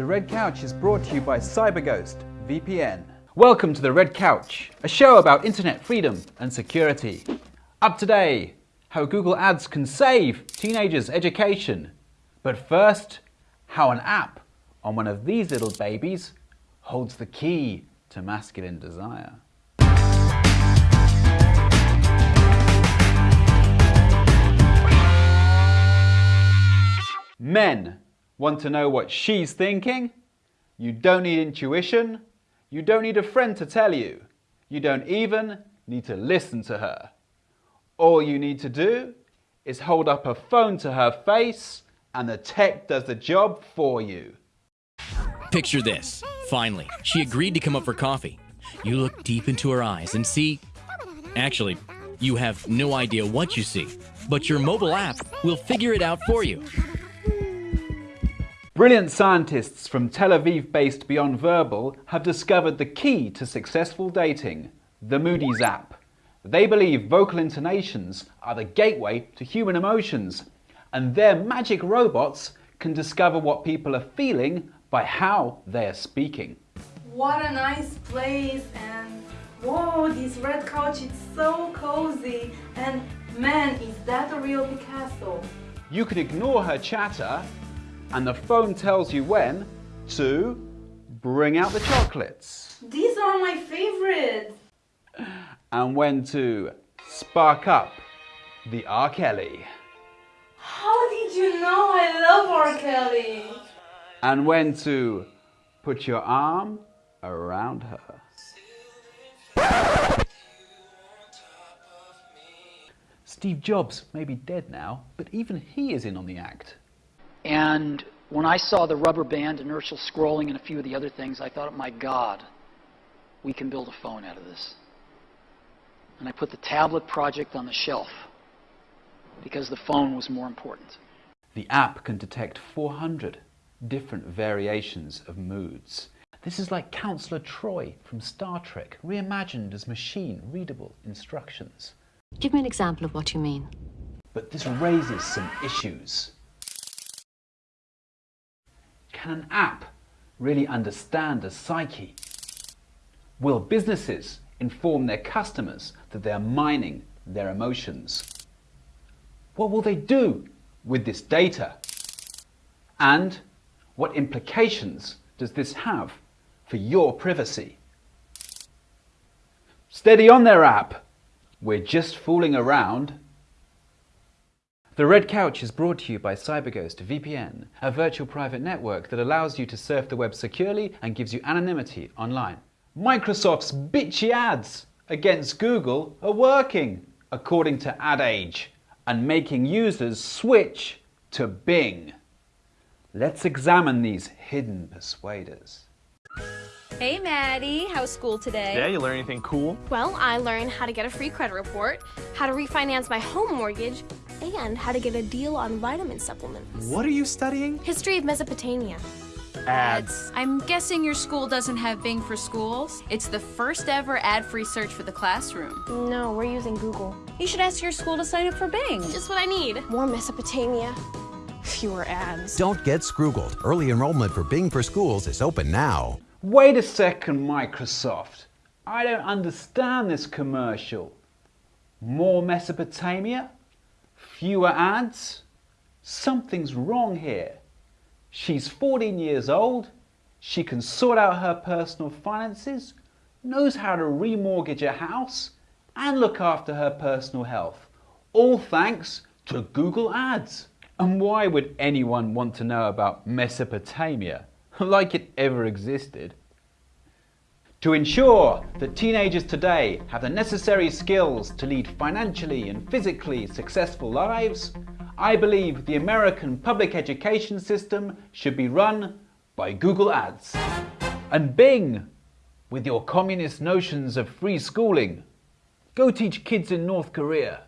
The Red Couch is brought to you by CyberGhost VPN. Welcome to The Red Couch, a show about internet freedom and security. Up today, how Google Ads can save teenagers' education. But first, how an app on one of these little babies holds the key to masculine desire. Men want to know what she's thinking? You don't need intuition. You don't need a friend to tell you. You don't even need to listen to her. All you need to do is hold up a phone to her face and the tech does the job for you. Picture this. Finally, she agreed to come up for coffee. You look deep into her eyes and see. Actually, you have no idea what you see, but your mobile app will figure it out for you. Brilliant scientists from Tel Aviv-based Beyond Verbal have discovered the key to successful dating, the Moodies app. They believe vocal intonations are the gateway to human emotions, and their magic robots can discover what people are feeling by how they are speaking. What a nice place and whoa, this red couch is so cozy and man, is that a real Picasso? You could ignore her chatter and the phone tells you when to bring out the chocolates. These are my favorites. And when to spark up the R. Kelly. How did you know I love R. Kelly? And when to put your arm around her. Steve Jobs may be dead now, but even he is in on the act. And when I saw the rubber band, inertial scrolling, and a few of the other things, I thought, my God, we can build a phone out of this. And I put the tablet project on the shelf because the phone was more important. The app can detect 400 different variations of moods. This is like Counselor Troi from Star Trek, reimagined as machine-readable instructions. Give me an example of what you mean. But this raises some issues. Can an app really understand a psyche? Will businesses inform their customers that they are mining their emotions? What will they do with this data? And what implications does this have for your privacy? Steady on there app! We're just fooling around the Red Couch is brought to you by CyberGhost VPN, a virtual private network that allows you to surf the web securely and gives you anonymity online. Microsoft's bitchy ads against Google are working, according to AdAge, and making users switch to Bing. Let's examine these hidden persuaders. Hey Maddie, how's school today? Yeah, you learn anything cool? Well, I learned how to get a free credit report, how to refinance my home mortgage, and how to get a deal on vitamin supplements. What are you studying? History of Mesopotamia. Ads. I'm guessing your school doesn't have Bing for Schools. It's the first ever ad-free search for the classroom. No, we're using Google. You should ask your school to sign up for Bing. Just what I need. More Mesopotamia. Fewer ads. Don't get scroogled. Early enrollment for Bing for Schools is open now. Wait a second, Microsoft. I don't understand this commercial. More Mesopotamia? Fewer ads? Something's wrong here. She's 14 years old, she can sort out her personal finances, knows how to remortgage a house, and look after her personal health. All thanks to Google Ads. And why would anyone want to know about Mesopotamia? like it ever existed. To ensure that teenagers today have the necessary skills to lead financially and physically successful lives, I believe the American public education system should be run by Google Ads. And Bing, with your communist notions of free schooling, go teach kids in North Korea